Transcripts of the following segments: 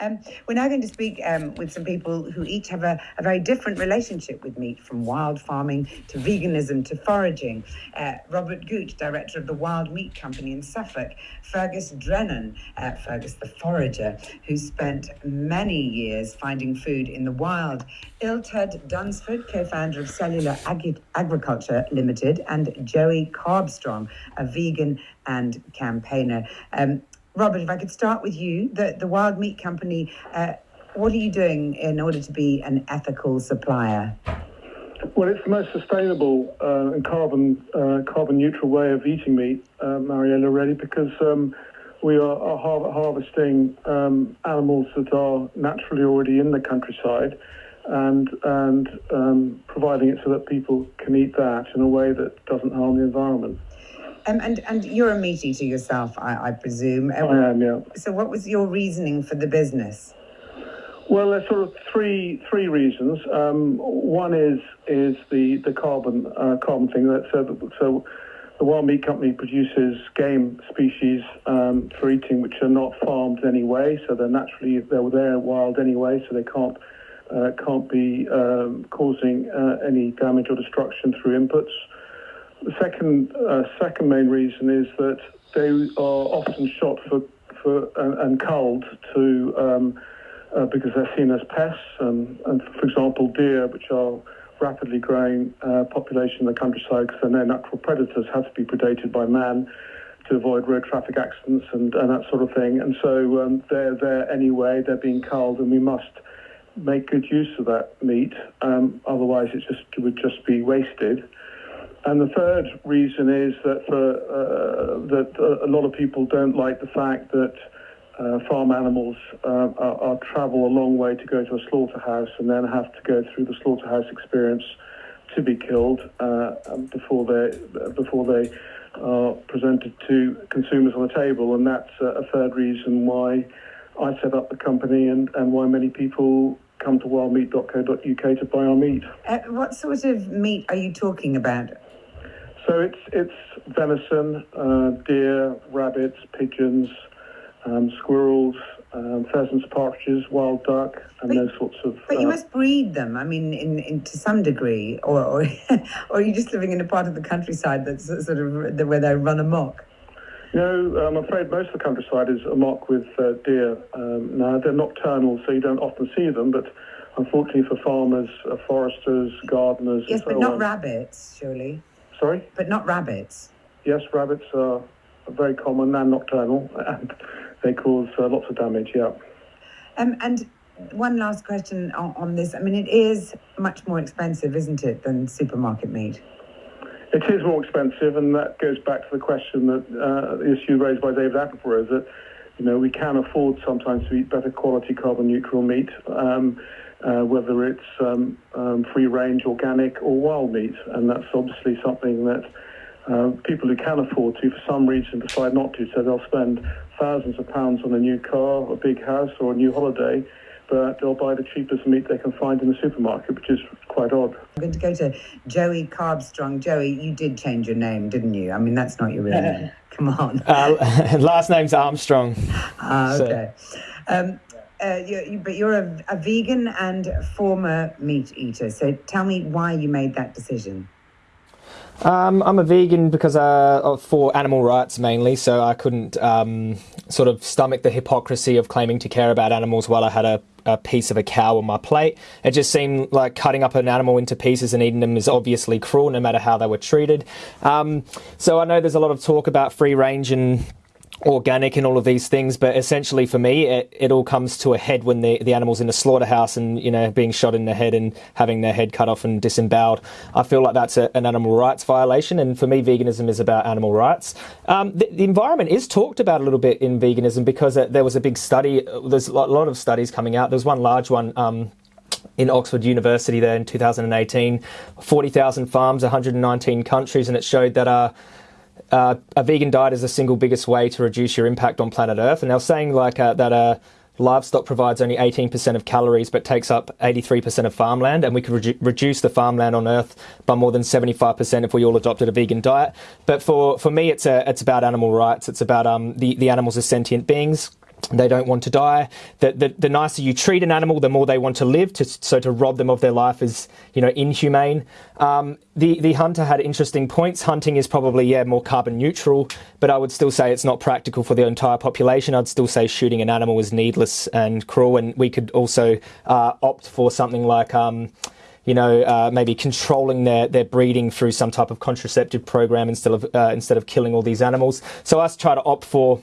Um, we're now going to speak um, with some people who each have a, a, very different relationship with meat, from wild farming to veganism to foraging. Uh, Robert Gooch, director of the Wild Meat Company in Suffolk. Fergus Drennan, uh, Fergus the forager, who spent many years finding food in the wild. Illtud Dunsford, co-founder of Cellular Ag- Agriculture Limited, and Joey Carbstrong, a vegan and campaigner. Um, Robert, if I could start with you, the, the Wild Meat Company, uh, what are you doing in order to be an ethical supplier? Well, it's the most sustainable uh, and carbon uh, carbon neutral way of eating meat, uh, Mariella, really, because um, we are, are har- harvesting um, animals that are naturally already in the countryside, and and um, providing it so that people can eat that in a way that doesn't harm the environment. Um, and and you're a meat eater yourself, I, I presume. I am, yeah. So, what was your reasoning for the business? Well, there's sort of three three reasons. Um, one is is the the carbon uh, carbon thing. That so, so the Wild Meat Company produces game species um, for eating, which are not farmed anyway. So they're naturally they're there wild anyway, so they can't uh, can't be um, causing uh, any damage or destruction through inputs. The second uh, second main reason is that they are often shot for for and, and culled to um, uh, because they're seen as pests. And, and, for example, deer, which are rapidly growing uh, population in the countryside because they're natural predators, have to be predated by man to avoid road traffic accidents and, and that sort of thing. And so um, they're there anyway. They're being culled, and we must make good use of that meat. Um, otherwise, it just it would just be wasted. And the third reason is that for uh, that a lot of people don't like the fact that uh, farm animals uh, are, are, travel a long way to go to a slaughterhouse and then have to go through the slaughterhouse experience to be killed uh, um, before they before they are presented to consumers on the table, and that's a third reason why I set up the company and, and why many people come to wildmeat.co.uk to buy our meat. Uh, what sort of meat are you talking about? So it's it's venison, uh, deer, rabbits, pigeons, um, squirrels, um, pheasants, partridges, wild duck, and but, those sorts of. But uh, you must breed them. I mean, in, in to some degree, or or, or are you just living in a part of the countryside that's sort of where they run amok? No, I'm afraid most of the countryside is amok with uh, deer. Um, now they're nocturnal, so you don't often see them, but. Unfortunately for farmers, uh, foresters, gardeners. Yes, but so not on. rabbits, surely. Sorry? But not rabbits. Yes, rabbits are very common and nocturnal, and they cause uh, lots of damage. Yeah. Um, and one last question on, on, this. I mean, it is much more expensive, isn't it, than supermarket meat? It is more expensive, and that goes back to the question that uh, the issue raised by David Attenborough is that you know we can afford sometimes to eat better quality carbon neutral meat. Um, uh, whether it's um, um, free range, organic, or wild meat, and that's obviously something that uh, people who can afford to, for some reason, decide not to. So they'll spend thousands of pounds on a new car, a big house, or a new holiday, but they'll buy the cheapest meat they can find in the supermarket, which is quite odd. I'm going to go to Joey Carbstrong. Joey, you did change your name, didn't you? I mean, that's not your real name. Come on. Uh, last name's Armstrong. Ah, okay. So. Um, uh, you, but you're a, a vegan and former meat eater. So tell me why you made that decision. Um, I'm a vegan because uh, for animal rights mainly, so I couldn't um, sort of stomach the hypocrisy of claiming to care about animals while I had a, a, piece of a cow on my plate. It just seemed like cutting up an animal into pieces and eating them is obviously cruel, no matter how they were treated. Um, so I know there's a lot of talk about free range and organic and all of these things, but essentially for me, it, it all comes to a head when the, the animal's in a slaughterhouse and, you know, being shot in the head and having their head cut off and disemboweled. I feel like that's a, an animal rights violation, and for me, veganism is about animal rights. Um, the, the, environment is talked about a little bit in veganism because uh, there was a big study, there's a lot of studies coming out. There's one large one. Um, in Oxford University there in 2018, 40,000 farms, 119 countries, and it showed that uh, uh, a vegan diet is the single biggest way to reduce your impact on planet Earth. And they're saying like uh, that uh, livestock provides only 18% of calories but takes up 83% of farmland, and we could redu- reduce the farmland on Earth by more than 75% if we all adopted a vegan diet. But for, for me, it's a, it's about animal rights. It's about um, the the animals are sentient beings they don't want to die. The, the, the, nicer you treat an animal, the more they want to live. To, so to rob them of their life is, you know, inhumane. Um, the the hunter had interesting points. Hunting is probably yeah more carbon neutral, but I would still say it's not practical for the entire population. I'd still say shooting an animal is needless and cruel. And we could also uh, opt for something like. Um, you know, uh, maybe controlling their, their breeding through some type of contraceptive program instead of uh, instead of killing all these animals. So us try to opt for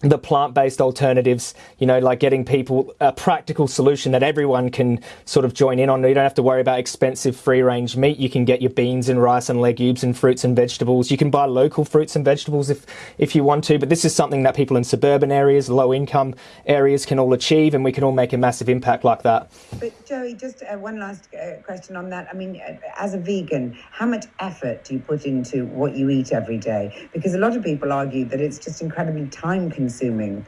the plant-based alternatives, you know, like getting people a practical solution that everyone can sort of join in on. You don't have to worry about expensive free-range meat. You can get your beans and rice and legumes and fruits and vegetables. You can buy local fruits and vegetables if if you want to, but this is something that people in suburban areas, low-income areas can all achieve and we can all make a massive impact like that. But Joey, just uh, one last uh, question on that. I mean, uh, as a vegan, how much effort do you put into what you eat every day? Because a lot of people argue that it's just incredibly time consuming consuming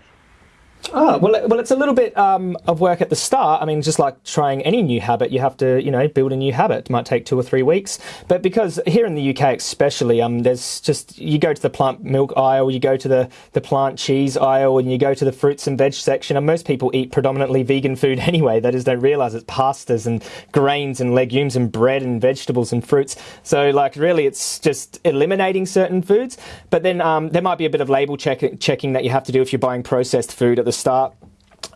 Oh, well, well, it's a little bit um, of work at the start. I mean, just like trying any new habit, you have to, you know, build a new habit. It might take two or three weeks. But because here in the UK, especially, um, there's just you go to the plant milk aisle, you go to the the plant cheese aisle, and you go to the fruits and veg section. And most people eat predominantly vegan food anyway. That is, they realise it's pastas and grains and legumes and bread and vegetables and fruits. So, like, really, it's just eliminating certain foods. But then um, there might be a bit of label check- checking that you have to do if you're buying processed food at the start.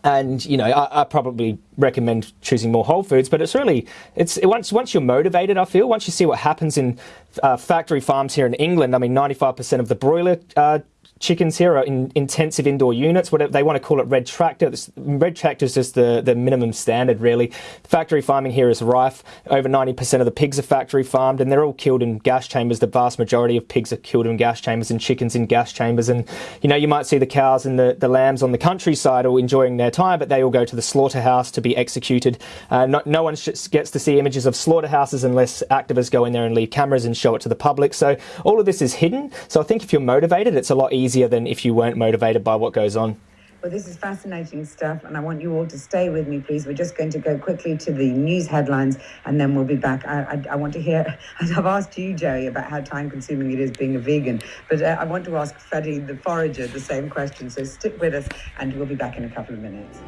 And you know, I, I, probably recommend choosing more whole foods. But it's really, it's it, once once you're motivated. I feel once you see what happens in uh, factory farms here in England. I mean, 95% of the broiler uh, chickens here are in intensive indoor units. Whatever they want to call it, red tractor. This, red tractor is just the, the minimum standard, really. Factory farming here is rife. Over 90% of the pigs are factory farmed, and they're all killed in gas chambers. The vast majority of pigs are killed in gas chambers, and chickens in gas chambers. And you know, you might see the cows and the, the lambs on the countryside all enjoying their time, but they all go to the slaughterhouse to be executed. Uh, no, no one gets to see images of slaughterhouses unless activists go in there and leave cameras and show it to the public. So all of this is hidden. So I think if you're motivated, it's a lot easier than if you weren't motivated by what goes on. Well, this is fascinating stuff, and I want you all to stay with me, please. We're just going to go quickly to the news headlines, and then we'll be back. I, I, I want to hear, I've asked you, Joey, about how time consuming it is being a vegan, but uh, I want to ask Freddie the forager the same question. So stick with us, and we'll be back in a couple of minutes.